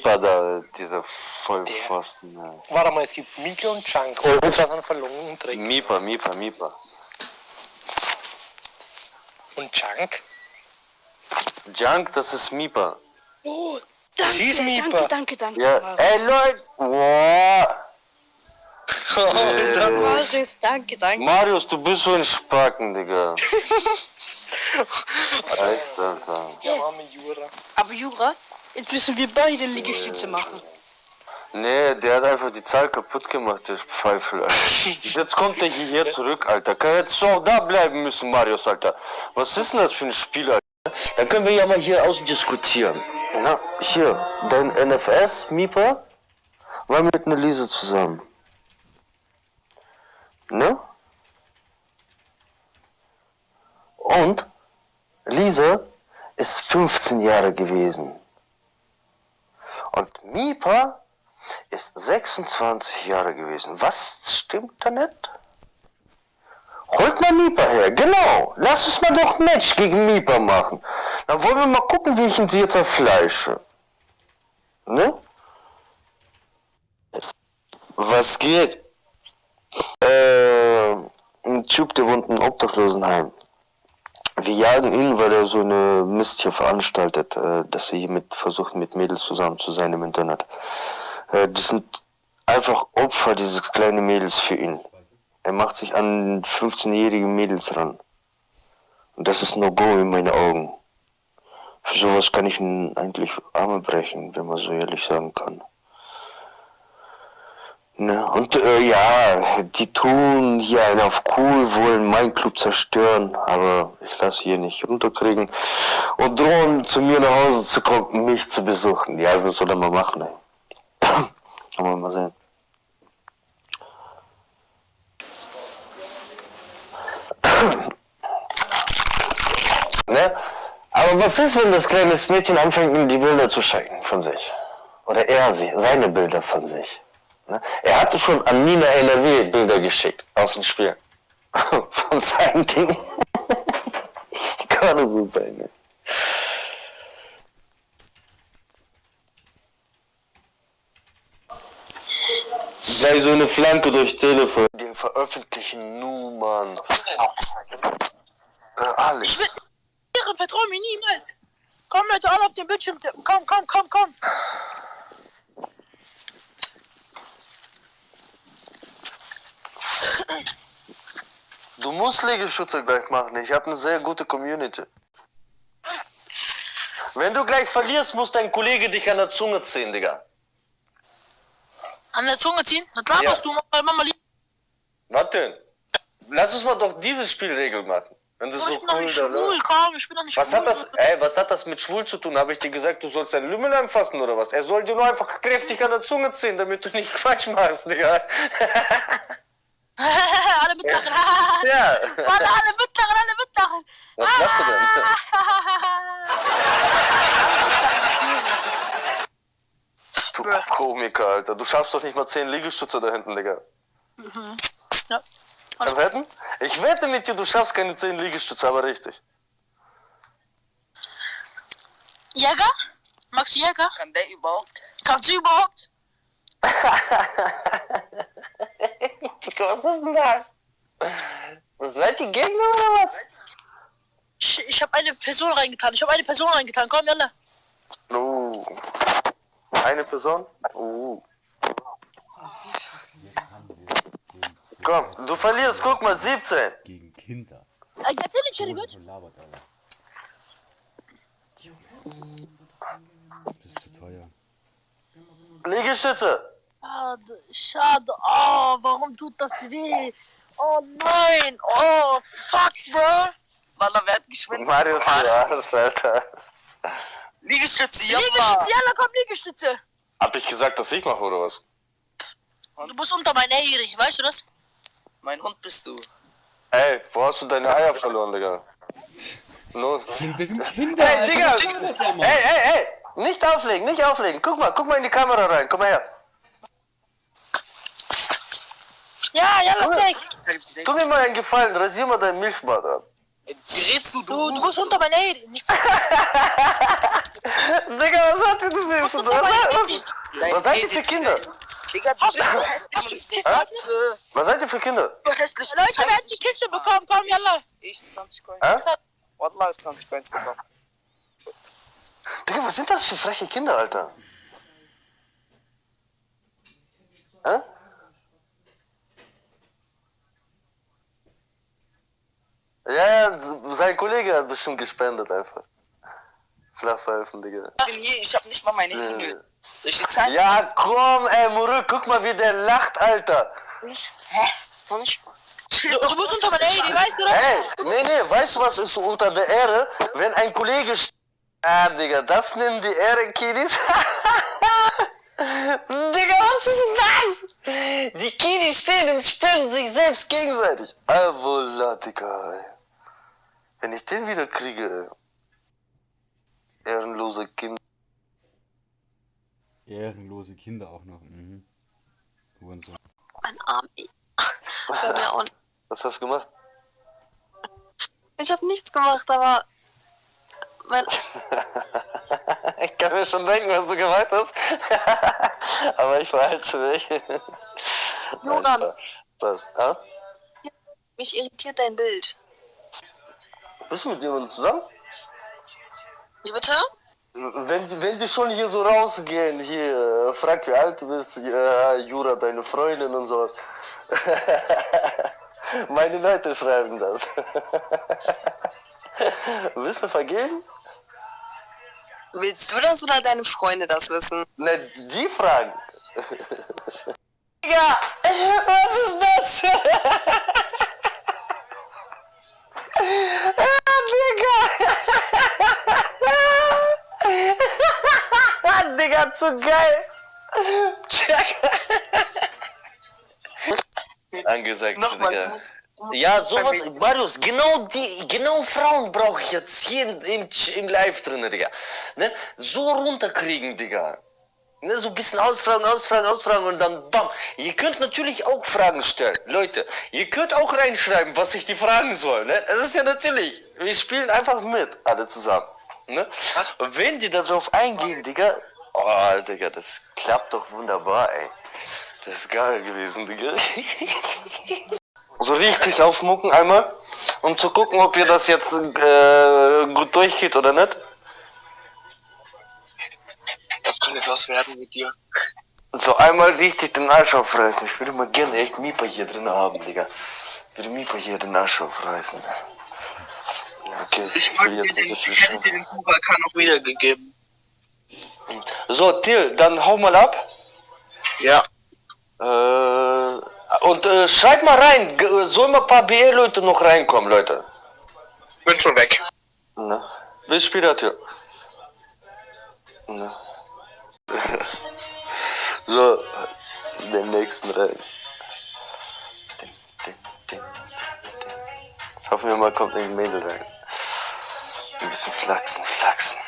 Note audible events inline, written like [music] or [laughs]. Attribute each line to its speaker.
Speaker 1: Mipa da, dieser Vollpfosten. Ja.
Speaker 2: Warte mal, es gibt Mika und Chunk. Oh, das war ein verlorenen Trick.
Speaker 1: Mipa, Mipa, Mipa.
Speaker 2: Und Chunk?
Speaker 1: Junk, das ist Mipa.
Speaker 3: Oh, danke,
Speaker 2: Sie ist Mipa.
Speaker 3: danke, danke, danke.
Speaker 1: Ja, ey Leute, wow. [laughs]
Speaker 2: Und dann
Speaker 3: Marius, danke, danke.
Speaker 1: Marius, du bist so ein Spacken, Digga. [laughs] Alter, Alter.
Speaker 2: der arme Jura.
Speaker 3: Aber Jura, jetzt müssen wir beide Liegestütze machen.
Speaker 1: Nee, der hat einfach die Zahl kaputt gemacht, der Pfeifel, Alter. [laughs] Jetzt kommt der hierher zurück, Alter. Kann jetzt so auch da bleiben müssen, Marius, Alter. Was ist denn das für ein Spiel, Alter? Dann können wir ja mal hier ausdiskutieren. Na, hier, dein NFS, Mipa, war mit einer Lise zusammen. Ne? Und Lisa ist 15 Jahre gewesen. Und Mipa ist 26 Jahre gewesen. Was stimmt da nicht? Holt mal Mipa her, genau. Lass uns mal doch ein Match gegen Mipa machen. Dann wollen wir mal gucken, wie ich ihn jetzt zerfleische. Ne? Was geht? Äh, ein Typ, der wohnt im Obdachlosenheim. Wir jagen ihn, weil er so eine Mist hier veranstaltet, äh, dass er hier mit versucht, mit Mädels zusammen zu sein im Internet. Äh, das sind einfach Opfer, diese kleinen Mädels für ihn. Er macht sich an 15-jährige Mädels ran. Und das ist No-Go in meinen Augen. Für sowas kann ich ihn eigentlich Arme brechen, wenn man so ehrlich sagen kann. Ne? Und äh, ja, die tun hier einen auf cool, wollen meinen Club zerstören, aber ich lasse hier nicht runterkriegen und drohen zu mir nach Hause zu kommen, mich zu besuchen. Ja, das soll er mal machen, ey. [clears throat] Aber mal sehen. [clears throat] ne? Aber was ist, wenn das kleine Mädchen anfängt, die Bilder zu schicken von sich? Oder er sie, seine Bilder von sich? Ne? Er hatte schon an Nina NRW Bilder geschickt aus dem Spiel. [laughs] Von seinem Ding. [laughs] Kann so sein. Sei so eine Flanke durch Telefon. Die veröffentlichen Nummern. Äh, alles.
Speaker 3: Ihre, vertrau mir niemals. Komm Leute, alle auf den Bildschirm tippen. Komm, komm, komm, komm.
Speaker 1: Du musst Liegestütze gleich machen. Ich habe eine sehr gute Community. Wenn du gleich verlierst, muss dein Kollege dich an der Zunge ziehen, Digga.
Speaker 3: An der Zunge ziehen? Was laberst
Speaker 1: Ja.
Speaker 3: du? Mama, Mama
Speaker 1: denn? Lass uns mal doch diese Spielregel machen. Wenn du
Speaker 3: Ich
Speaker 1: so
Speaker 3: bin doch
Speaker 1: cool
Speaker 3: nicht schwul, komm, ich bin doch nicht
Speaker 1: Was
Speaker 3: schwul.
Speaker 1: hat das, ey, was hat das mit schwul zu tun? Habe ich dir gesagt, du sollst deinen Lümmel anfassen oder was? Er soll dir nur einfach kräftig an der Zunge ziehen, damit du nicht Quatsch machst, Digga. [laughs] [laughs]
Speaker 3: alle mitlachen.
Speaker 1: Ja. [laughs]
Speaker 3: alle, alle mitlachen, alle mitlachen.
Speaker 1: Was machst du denn? [laughs] Du Komiker, Alter. Du schaffst doch nicht mal 10 Liegestütze da hinten, Digga.
Speaker 3: ja.
Speaker 1: Kann wetten? Ich wette mit dir, du schaffst keine 10 Liegestütze, aber richtig.
Speaker 3: Jäger? Magst du Jäger?
Speaker 4: Kann der überhaupt?
Speaker 3: Kannst du überhaupt?
Speaker 1: Was ist denn das? Seid ihr Gegner oder was?
Speaker 3: Ich, ich habe eine Person reingetan. Ich habe eine Person reingetan. Komm, Jalla.
Speaker 1: Oh. Eine Person? Oh. Komm, du verlierst, guck mal, 17.
Speaker 5: gegen Kinder.
Speaker 3: Äh, Erzähl nicht, Charlie, gut?
Speaker 5: Das ist zu teuer.
Speaker 1: Liegestütze.
Speaker 3: Schade, schade. Oh, warum tut das weh? Oh nein. Oh, fuck, bro.
Speaker 4: Wallah, wer hat geschwindet?
Speaker 1: Marius, ja, Alter.
Speaker 4: Liegestütze, ja.
Speaker 3: Liegestütze, Jalla, komm, Liegestütze.
Speaker 1: Hab ich gesagt, dass ich mache, oder was?
Speaker 3: Du bist unter meinen Ehre, weißt du das?
Speaker 4: Mein Hund bist du.
Speaker 1: Ey, wo hast du deine Eier verloren, Digga? Los.
Speaker 5: Das sind, das sind Kinder,
Speaker 1: Hey,
Speaker 5: Alter.
Speaker 1: Digga! Hey, hey, hey! Nicht auflegen, nicht auflegen. Guck mal, guck mal in die Kamera rein. Komm mal her.
Speaker 3: Ja, Jalla, zeig.
Speaker 1: Tu mir mal einen Gefallen, rasier mal dein Milchbad ab.
Speaker 4: Wie redst du,
Speaker 3: Du, du musst unter mein Handy. Nicht [laughs]
Speaker 1: Digga, was hat ihr denn für was, was, was seid ihr für Kinder?
Speaker 4: Digga, du bist.
Speaker 1: Was seid ihr für Kinder?
Speaker 4: Du.
Speaker 3: Leute, wer hat die Kiste bekommen? Komm, yalla.
Speaker 4: Ich 20 Coins.
Speaker 1: Hä?
Speaker 4: Wallah, 20 Coins bekommen.
Speaker 1: Digga, was sind das für freche Kinder, Alter? Hä? Ja, ja, sein Kollege hat bestimmt gespendet einfach. Flachpfeifen, Digga.
Speaker 4: Ich bin hier, ich hab nicht mal meine Hände. Zeigen?
Speaker 1: Ja, komm, ey, Muruk, guck mal, wie der lacht, Alter.
Speaker 4: Ich? Hä? Noch nicht?
Speaker 3: Du, du musst unter mein Handy, weißt du das?
Speaker 1: Ey, nee, nee, weißt du, was ist so unter der Ehre? Wenn ein Kollege Ah, Digga, das nennen die Ehre-Kiddies. [laughs] Digga, was ist denn das? Die Kiddies stehen und spenden sich selbst gegenseitig. Digga, ey. Wenn ich den wieder kriege, ey. Ehrenlose Kind.
Speaker 5: Ehrenlose Kinder auch noch. Mhm. Hurensohn.
Speaker 6: Mein Arm.
Speaker 1: Was hast du gemacht?
Speaker 6: Ich habe nichts gemacht, aber mein, [laughs]
Speaker 1: Ich kann mir schon denken, was du gemacht hast. [laughs] Aber ich verhalte mich.
Speaker 6: Joran.
Speaker 1: Was? Ah?
Speaker 6: mich irritiert dein Bild.
Speaker 1: Bist du mit jemandem zusammen?
Speaker 6: Wie bitte?
Speaker 1: Wenn, die- wenn die schon hier so rausgehen, hier, äh, frag wie alt du bist, äh, Jura, deine Freundin und sowas. [laughs] Meine Leute schreiben das. [laughs] Willst du vergeben?
Speaker 6: Willst du das oder deine Freunde das wissen?
Speaker 1: Ne, die fragen. Digga, was ist das? [laughs] Digga! Zu geil! Check! Angesagt,
Speaker 4: Nochmal.
Speaker 1: Digga. Ja, sowas, Marius, genau die, genau Frauen brauche ich jetzt hier im, im, Live drin, Digga. Ne? So runterkriegen, Digga. Ne, so ein bisschen ausfragen, ausfragen, ausfragen und dann bam. Ihr könnt natürlich auch Fragen stellen. Leute, ihr könnt auch reinschreiben, was ich die fragen soll. Ne? Das ist ja natürlich. Wir spielen einfach mit, alle zusammen. Ne? Wenn die darauf eingehen, Digga. Oh, Digga, das klappt doch wunderbar, ey. Das ist geil gewesen, Digga. [laughs] so richtig aufmucken einmal, um zu gucken, ob ihr das jetzt äh, gut durchgeht oder nicht.
Speaker 2: Ja, kann jetzt was werden mit dir.
Speaker 1: So einmal richtig den Arsch aufreißen. Ich würde mal gerne echt Mipa hier drin haben, Digga. Ich würde Mipa hier den Arsch aufreißen. Okay, ich will jetzt nicht so viel
Speaker 4: hätte dir
Speaker 1: schaffen.
Speaker 4: den Huracan noch wiedergegeben.
Speaker 1: So, Till, dann hau mal ab.
Speaker 4: Ja.
Speaker 1: Äh, und äh, schreibt mal rein, g- sollen mal ein paar BL-Leute noch reinkommen, Leute.
Speaker 2: Bin schon weg.
Speaker 1: Ne? Bis später, Till. Ne? [laughs] so, den nächsten rein. Hoffen wir mal, kommt ein Mädel rein. Ein bisschen flachsen, flachsen.